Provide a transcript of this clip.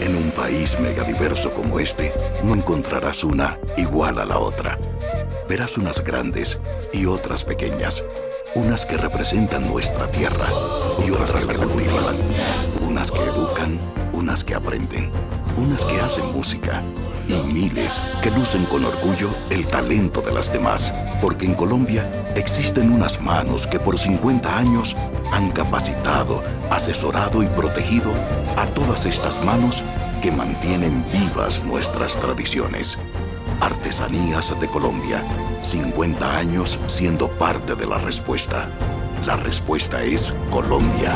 En un país megadiverso como este, no encontrarás una igual a la otra. Verás unas grandes y otras pequeñas. Unas que representan nuestra tierra y otras que la cultivan. Unas que educan, unas que hacen música y miles que lucen con orgullo el talento de las demás. Porque en Colombia existen unas manos que por 50 años han capacitado, asesorado y protegido a todas estas manos que mantienen vivas nuestras tradiciones. Artesanías de Colombia, 50 años siendo parte de la respuesta. La respuesta es Colombia.